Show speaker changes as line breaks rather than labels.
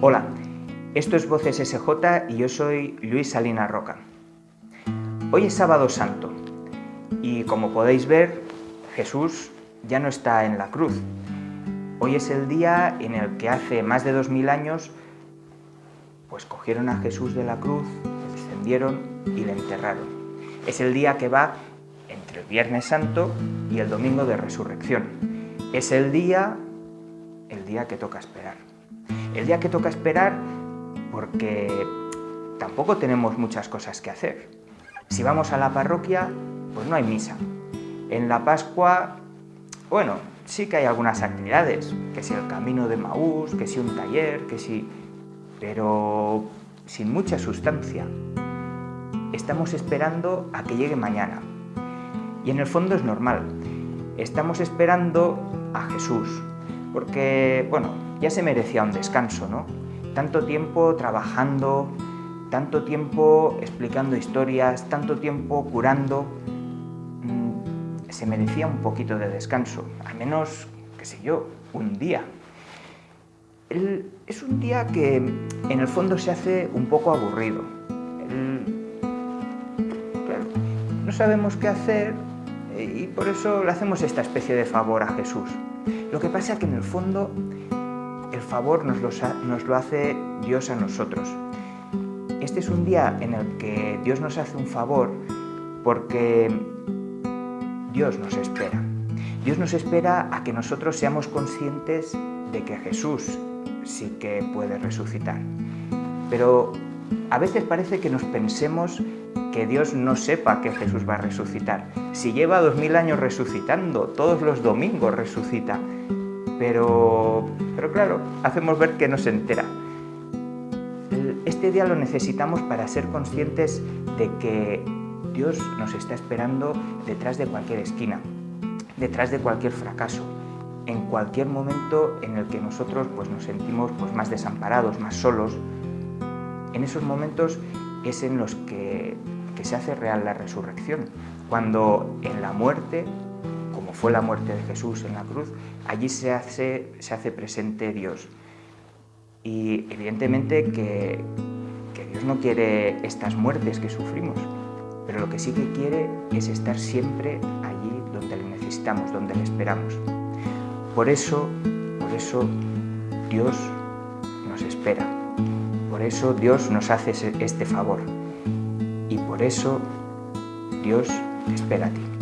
Hola, esto es Voces SJ y yo soy Luis Salinas Roca. Hoy es sábado santo y como podéis ver, Jesús ya no está en la cruz. Hoy es el día en el que hace más de dos mil años pues cogieron a Jesús de la cruz, le descendieron y le enterraron. Es el día que va entre el Viernes Santo y el Domingo de Resurrección. Es el día, el día que toca esperar. El día que toca esperar porque tampoco tenemos muchas cosas que hacer. Si vamos a la parroquia, pues no hay misa. En la Pascua, bueno, sí que hay algunas actividades, que si el camino de Maús, que si un taller, que si... pero sin mucha sustancia. Estamos esperando a que llegue mañana. Y en el fondo es normal. Estamos esperando a Jesús, porque, bueno, ya se merecía un descanso, ¿no? Tanto tiempo trabajando, tanto tiempo explicando historias, tanto tiempo curando, mm, se merecía un poquito de descanso, al menos, qué sé yo, un día. es un día que en el fondo se hace un poco aburrido. no sabemos qué hacer eh, y por eso le hacemos esta especie de favor a Jesús. Lo que pasa es que en el fondo el favor nos nos lo hace Dios a nosotros. Este es un día en el que Dios nos hace un favor porque Dios nos espera. Dios nos espera a que nosotros seamos conscientes de que Jesús sí que puede resucitar. Pero a veces parece que nos pensemos que Dios no sepa que Jesús va a resucitar. Si lleva dos mil años resucitando, todos los domingos resucita. Pero, pero claro, hacemos ver que no se entera. Este día lo necesitamos para ser conscientes de que Dios nos está esperando detrás de cualquier esquina, detrás de cualquier fracaso, en cualquier momento en el que nosotros pues, nos sentimos pues, más desamparados, más solos. En esos momentos es en los que, que se hace real la resurrección, cuando en la muerte fue la muerte de Jesús en la cruz, allí se hace, se hace presente Dios. Y evidentemente que, que Dios no quiere estas muertes que sufrimos, pero lo que sí que quiere es estar siempre allí donde le necesitamos, donde le esperamos. Por eso, por eso Dios nos espera. Por eso Dios nos hace este favor. Y por eso Dios te espera a ti.